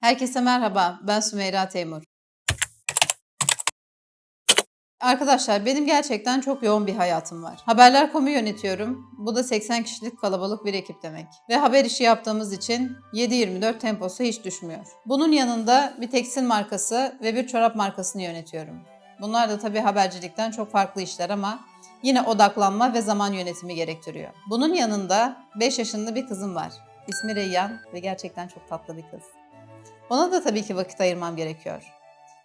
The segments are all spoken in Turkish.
Herkese merhaba, ben Sümeyra Teymur. Arkadaşlar benim gerçekten çok yoğun bir hayatım var. Haberler.com'u yönetiyorum. Bu da 80 kişilik kalabalık bir ekip demek. Ve haber işi yaptığımız için 7-24 temposu hiç düşmüyor. Bunun yanında bir tekstil markası ve bir çorap markasını yönetiyorum. Bunlar da tabii habercilikten çok farklı işler ama yine odaklanma ve zaman yönetimi gerektiriyor. Bunun yanında 5 yaşında bir kızım var. İsmi Reyyan ve gerçekten çok tatlı bir kız. Ona da tabii ki vakit ayırmam gerekiyor.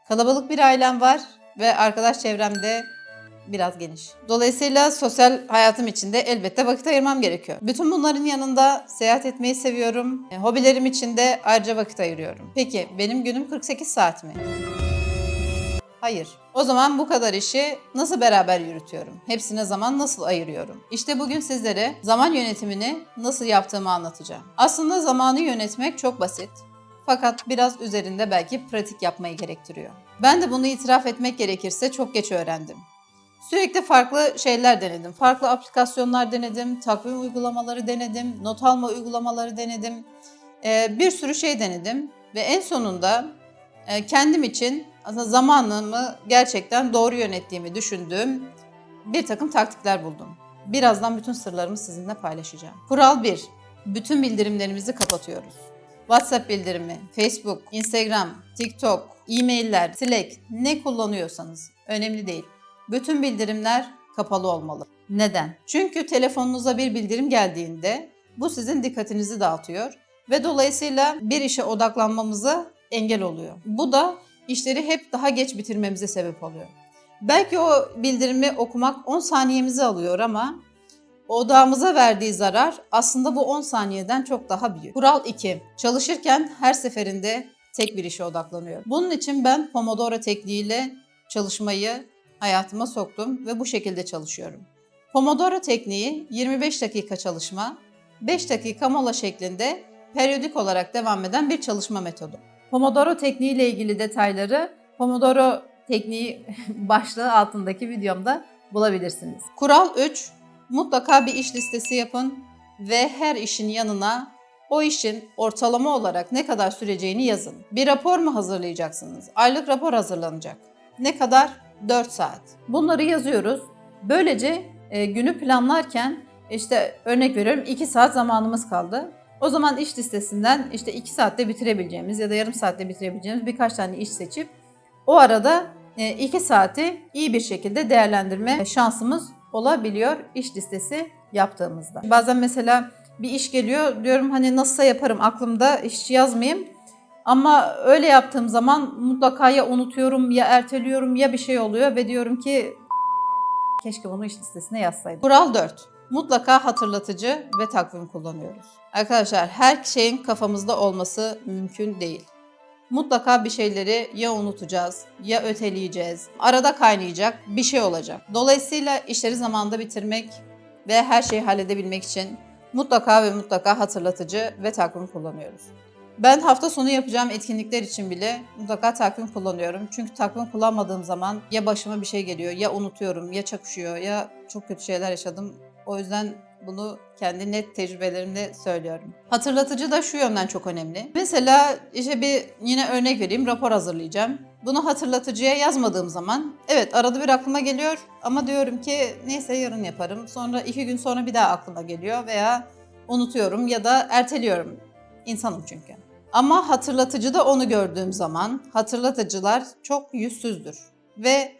Kalabalık bir ailem var ve arkadaş çevrem de biraz geniş. Dolayısıyla sosyal hayatım için de elbette vakit ayırmam gerekiyor. Bütün bunların yanında seyahat etmeyi seviyorum. E, Hobilerim için de ayrıca vakit ayırıyorum. Peki benim günüm 48 saat mi? Hayır. O zaman bu kadar işi nasıl beraber yürütüyorum? Hepsine zaman nasıl ayırıyorum? İşte bugün sizlere zaman yönetimini nasıl yaptığımı anlatacağım. Aslında zamanı yönetmek çok basit. Fakat biraz üzerinde belki pratik yapmayı gerektiriyor. Ben de bunu itiraf etmek gerekirse çok geç öğrendim. Sürekli farklı şeyler denedim. Farklı aplikasyonlar denedim, takvim uygulamaları denedim, not alma uygulamaları denedim. Ee, bir sürü şey denedim ve en sonunda e, kendim için aslında zamanımı gerçekten doğru yönettiğimi düşündüğüm bir takım taktikler buldum. Birazdan bütün sırlarımı sizinle paylaşacağım. Kural 1. Bütün bildirimlerimizi kapatıyoruz. WhatsApp bildirimi, Facebook, Instagram, TikTok, e-mailler, Slack ne kullanıyorsanız önemli değil. Bütün bildirimler kapalı olmalı. Neden? Çünkü telefonunuza bir bildirim geldiğinde bu sizin dikkatinizi dağıtıyor ve dolayısıyla bir işe odaklanmamıza engel oluyor. Bu da işleri hep daha geç bitirmemize sebep oluyor. Belki o bildirimi okumak 10 saniyemizi alıyor ama odağımıza verdiği zarar aslında bu 10 saniyeden çok daha büyük. Kural 2. Çalışırken her seferinde tek bir işe odaklanıyorum. Bunun için ben Pomodoro tekniğiyle çalışmayı hayatıma soktum ve bu şekilde çalışıyorum. Pomodoro tekniği 25 dakika çalışma, 5 dakika mola şeklinde periyodik olarak devam eden bir çalışma metodu. Pomodoro tekniği ile ilgili detayları Pomodoro tekniği başlığı altındaki videomda bulabilirsiniz. Kural 3. Mutlaka bir iş listesi yapın ve her işin yanına o işin ortalama olarak ne kadar süreceğini yazın. Bir rapor mu hazırlayacaksınız? Aylık rapor hazırlanacak. Ne kadar? 4 saat. Bunları yazıyoruz. Böylece e, günü planlarken işte örnek veriyorum 2 saat zamanımız kaldı. O zaman iş listesinden işte 2 saatte bitirebileceğimiz ya da yarım saatte bitirebileceğimiz birkaç tane iş seçip o arada 2 saati iyi bir şekilde değerlendirme şansımız olabiliyor iş listesi yaptığımızda. Bazen mesela bir iş geliyor diyorum hani nasılsa yaparım aklımda hiç yazmayayım. Ama öyle yaptığım zaman mutlaka ya unutuyorum ya erteliyorum ya bir şey oluyor ve diyorum ki keşke bunu iş listesine yazsaydım. Kural 4. Mutlaka hatırlatıcı ve takvim kullanıyoruz. Arkadaşlar her şeyin kafamızda olması mümkün değil. Mutlaka bir şeyleri ya unutacağız ya öteleyeceğiz. Arada kaynayacak bir şey olacak. Dolayısıyla işleri zamanında bitirmek ve her şeyi halledebilmek için mutlaka ve mutlaka hatırlatıcı ve takvim kullanıyoruz. Ben hafta sonu yapacağım etkinlikler için bile mutlaka takvim kullanıyorum. Çünkü takvim kullanmadığım zaman ya başıma bir şey geliyor, ya unutuyorum, ya çakışıyor, ya çok kötü şeyler yaşadım. O yüzden bunu kendi net tecrübelerimle söylüyorum. Hatırlatıcı da şu yönden çok önemli. Mesela işte bir yine örnek vereyim rapor hazırlayacağım. Bunu hatırlatıcıya yazmadığım zaman evet arada bir aklıma geliyor ama diyorum ki neyse yarın yaparım. Sonra iki gün sonra bir daha aklıma geliyor veya unutuyorum ya da erteliyorum. İnsanım çünkü. Ama hatırlatıcıda onu gördüğüm zaman hatırlatıcılar çok yüzsüzdür. Ve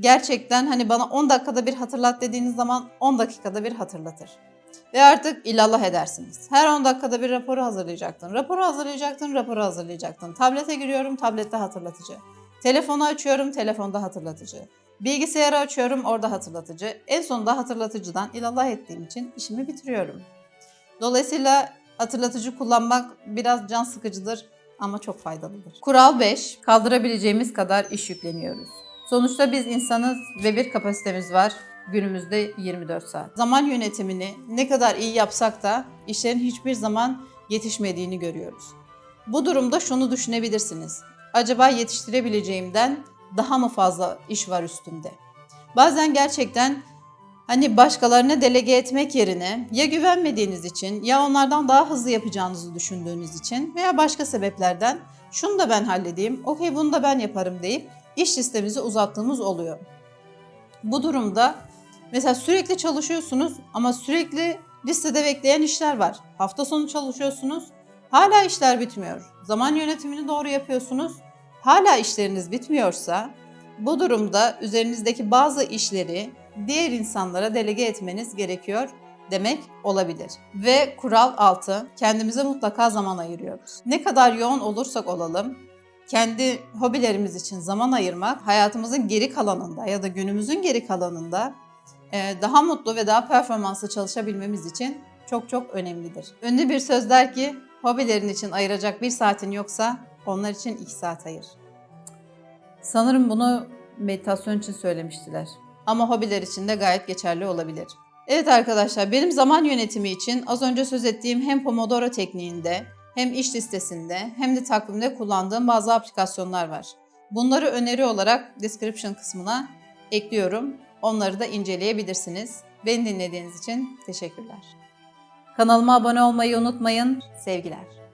gerçekten hani bana 10 dakikada bir hatırlat dediğiniz zaman 10 dakikada bir hatırlatır. Ve artık illallah edersiniz. Her 10 dakikada bir raporu hazırlayacaktın. Raporu hazırlayacaktın, raporu hazırlayacaktın. Tablete giriyorum, tablette hatırlatıcı. Telefonu açıyorum, telefonda hatırlatıcı. Bilgisayarı açıyorum, orada hatırlatıcı. En sonunda hatırlatıcıdan ilallah ettiğim için işimi bitiriyorum. Dolayısıyla hatırlatıcı kullanmak biraz can sıkıcıdır ama çok faydalıdır. Kural 5. Kaldırabileceğimiz kadar iş yükleniyoruz. Sonuçta biz insanız ve bir kapasitemiz var. Günümüzde 24 saat. Zaman yönetimini ne kadar iyi yapsak da işlerin hiçbir zaman yetişmediğini görüyoruz. Bu durumda şunu düşünebilirsiniz. Acaba yetiştirebileceğimden daha mı fazla iş var üstümde? Bazen gerçekten Hani başkalarına delege etmek yerine ya güvenmediğiniz için ya onlardan daha hızlı yapacağınızı düşündüğünüz için veya başka sebeplerden şunu da ben halledeyim, okey bunu da ben yaparım deyip iş listemizi uzattığımız oluyor. Bu durumda mesela sürekli çalışıyorsunuz ama sürekli listede bekleyen işler var. Hafta sonu çalışıyorsunuz, hala işler bitmiyor. Zaman yönetimini doğru yapıyorsunuz, hala işleriniz bitmiyorsa bu durumda üzerinizdeki bazı işleri diğer insanlara delege etmeniz gerekiyor demek olabilir. Ve kural 6. Kendimize mutlaka zaman ayırıyoruz. Ne kadar yoğun olursak olalım kendi hobilerimiz için zaman ayırmak hayatımızın geri kalanında ya da günümüzün geri kalanında e, daha mutlu ve daha performanslı çalışabilmemiz için çok çok önemlidir. Ünlü bir söz der ki hobilerin için ayıracak bir saatin yoksa onlar için iki saat ayır. Sanırım bunu meditasyon için söylemiştiler. Ama hobiler için de gayet geçerli olabilir. Evet arkadaşlar benim zaman yönetimi için az önce söz ettiğim hem Pomodoro tekniğinde hem iş listesinde hem de takvimde kullandığım bazı aplikasyonlar var. Bunları öneri olarak description kısmına ekliyorum. Onları da inceleyebilirsiniz. Beni dinlediğiniz için teşekkürler. Kanalıma abone olmayı unutmayın. Sevgiler.